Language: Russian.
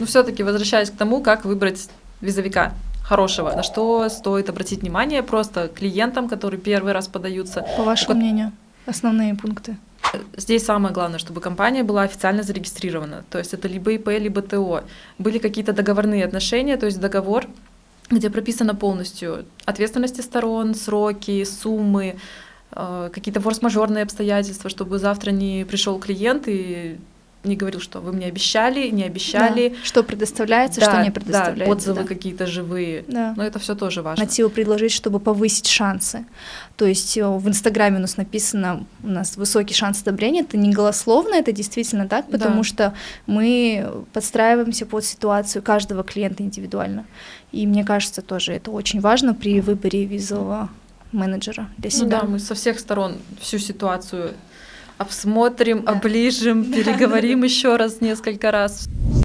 Ну, все-таки возвращаясь к тому, как выбрать визовика хорошего, на что стоит обратить внимание просто клиентам, которые первый раз подаются. По вашему мнению, основные пункты? Здесь самое главное, чтобы компания была официально зарегистрирована. То есть это либо ИП, либо ТО. Были какие-то договорные отношения, то есть договор, где прописано полностью ответственности сторон, сроки, суммы, э, какие-то форс-мажорные обстоятельства, чтобы завтра не пришел клиент и не говорил, что вы мне обещали, не обещали. Да. Что предоставляется, да, что не предоставляется. Да, отзывы да. какие-то живые. Да. Но это все тоже важно. Мотивы предложить, чтобы повысить шансы. То есть э, в Инстаграме у нас написано, у нас высокий шанс одобрения, это не голословно, это действительно так, потому да. что мы подстраиваемся под ситуацию каждого клиента индивидуально. И мне кажется, тоже это очень важно при выборе визового менеджера для себя. Ну да, мы со всех сторон всю ситуацию обсмотрим, оближем, переговорим еще раз несколько раз.